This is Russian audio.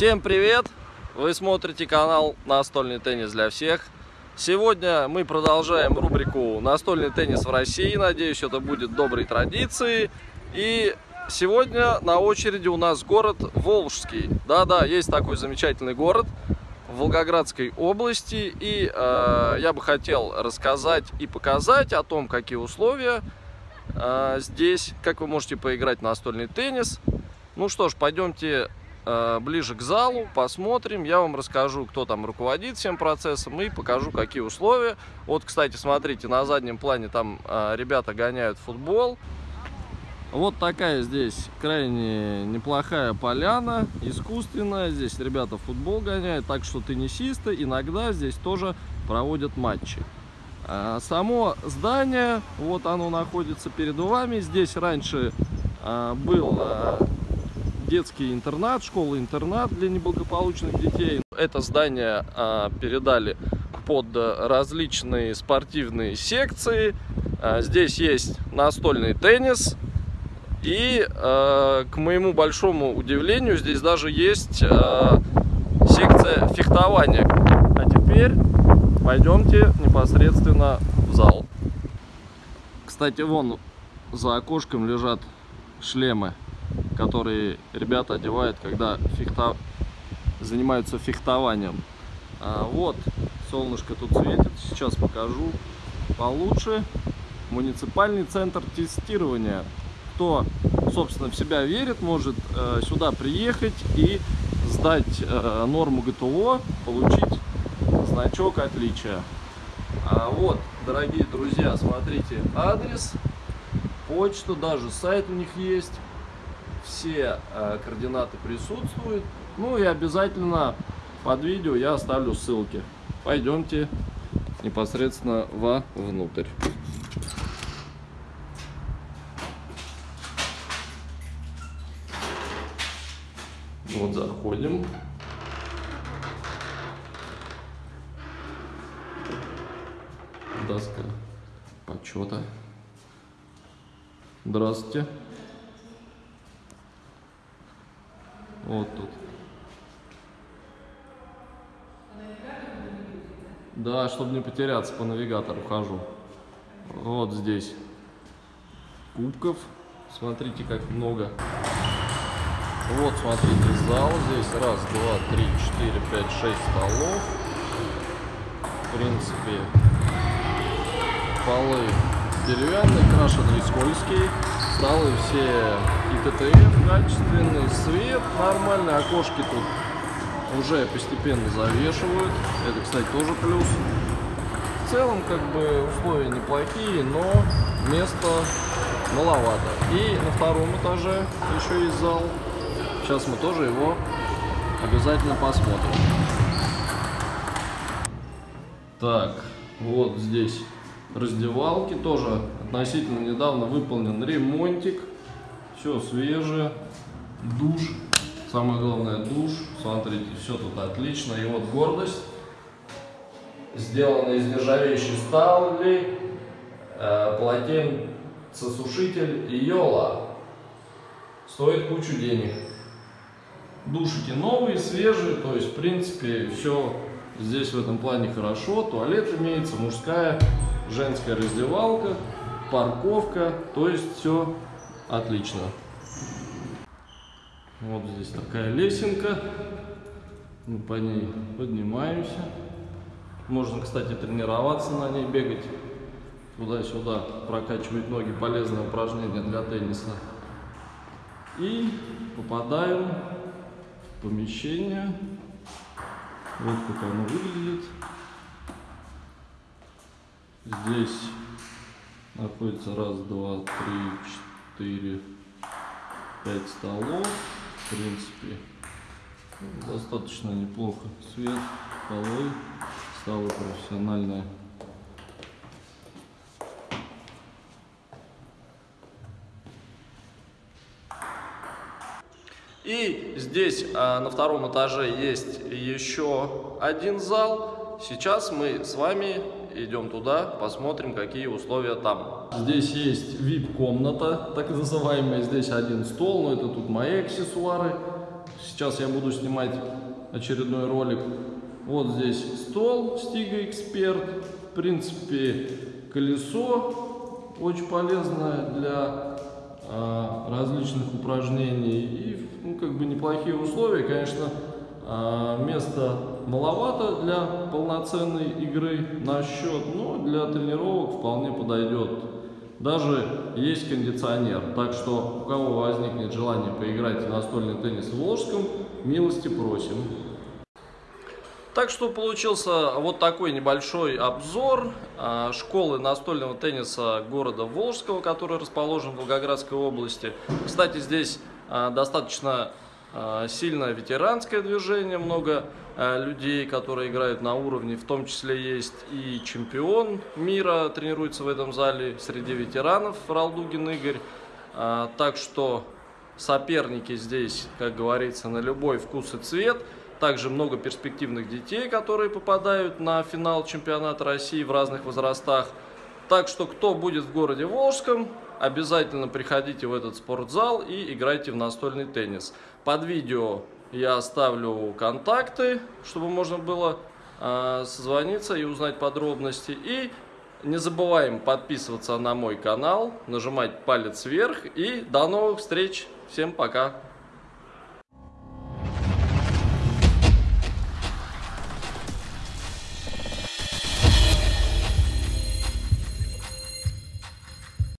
Всем привет! Вы смотрите канал Настольный теннис для всех. Сегодня мы продолжаем рубрику Настольный теннис в России. Надеюсь, это будет доброй традицией. И сегодня на очереди у нас город Волжский. Да-да, есть такой замечательный город в Волгоградской области. И э, я бы хотел рассказать и показать о том, какие условия э, здесь, как вы можете поиграть в настольный теннис. Ну что ж, пойдемте ближе к залу, посмотрим. Я вам расскажу, кто там руководит всем процессом и покажу, какие условия. Вот, кстати, смотрите, на заднем плане там э, ребята гоняют футбол. Вот такая здесь крайне неплохая поляна, искусственная. Здесь ребята футбол гоняют, так что теннисисты иногда здесь тоже проводят матчи. А, само здание, вот оно находится перед вами. Здесь раньше был детский интернат, школа-интернат для неблагополучных детей. Это здание передали под различные спортивные секции. Здесь есть настольный теннис, и, э, к моему большому удивлению, здесь даже есть э, секция фехтования. А теперь пойдемте непосредственно в зал. Кстати, вон за окошком лежат шлемы, которые ребята одевают, когда фехта... занимаются фехтованием. А, вот, солнышко тут светит, сейчас покажу получше. Муниципальный центр тестирования кто, собственно, в себя верит, может э, сюда приехать и сдать э, норму ГТО, получить значок отличия. А вот, дорогие друзья, смотрите адрес, почту, даже сайт у них есть. Все э, координаты присутствуют. Ну и обязательно под видео я оставлю ссылки. Пойдемте непосредственно во внутрь. Вот заходим. Доска почета. Здравствуйте. Вот тут. Да, чтобы не потеряться, по навигатору хожу. Вот здесь кубков. Смотрите, как много. Вот, смотрите, зал. Здесь раз, два, три, четыре, пять, шесть столов. В принципе, полы деревянные, крашеные, скользкие. Столы все ИТТФ качественный, свет нормальный, окошки тут уже постепенно завешивают. Это, кстати, тоже плюс. В целом, как бы, условия неплохие, но места маловато. И на втором этаже еще есть зал. Сейчас мы тоже его обязательно посмотрим. Так, вот здесь раздевалки. Тоже относительно недавно выполнен ремонтик. Все свежее. Душ. Самое главное душ. Смотрите, все тут отлично. И вот гордость. Сделано из нержавеющей стали. Э, полотенцесушитель Йола. Стоит кучу денег. Душики новые, свежие, то есть, в принципе, все здесь в этом плане хорошо. Туалет имеется, мужская, женская раздевалка, парковка, то есть все отлично. Вот здесь такая лесенка. Мы по ней поднимаемся. Можно, кстати, тренироваться на ней, бегать туда-сюда, прокачивать ноги. Полезное упражнение для тенниса. И попадаем помещение. Вот как оно выглядит. Здесь находится раз, два, три, четыре, пять столов. В принципе, достаточно неплохо. Свет, полы, столы профессиональные. И здесь а, на втором этаже есть еще один зал. Сейчас мы с вами идем туда, посмотрим, какие условия там. Здесь есть VIP-комната, так называемая. Здесь один стол, но это тут мои аксессуары. Сейчас я буду снимать очередной ролик. Вот здесь стол Стига Эксперт. В принципе, колесо очень полезное для а, различных упражнений. И ну, как бы неплохие условия, конечно, а, места маловато для полноценной игры на счет, но для тренировок вполне подойдет. Даже есть кондиционер, так что у кого возникнет желание поиграть в настольный теннис в Волжском, милости просим. Так что получился вот такой небольшой обзор а, школы настольного тенниса города Волжского, который расположен в Волгоградской области. Кстати, здесь а, достаточно сильное ветеранское движение, много а, людей, которые играют на уровне, в том числе есть и чемпион мира, тренируется в этом зале среди ветеранов Ралдугин Игорь. А, так что соперники здесь, как говорится, на любой вкус и цвет. Также много перспективных детей, которые попадают на финал чемпионата России в разных возрастах. Так что, кто будет в городе Волжском, обязательно приходите в этот спортзал и играйте в настольный теннис. Под видео я оставлю контакты, чтобы можно было э, созвониться и узнать подробности. И не забываем подписываться на мой канал, нажимать палец вверх. И до новых встреч. Всем пока.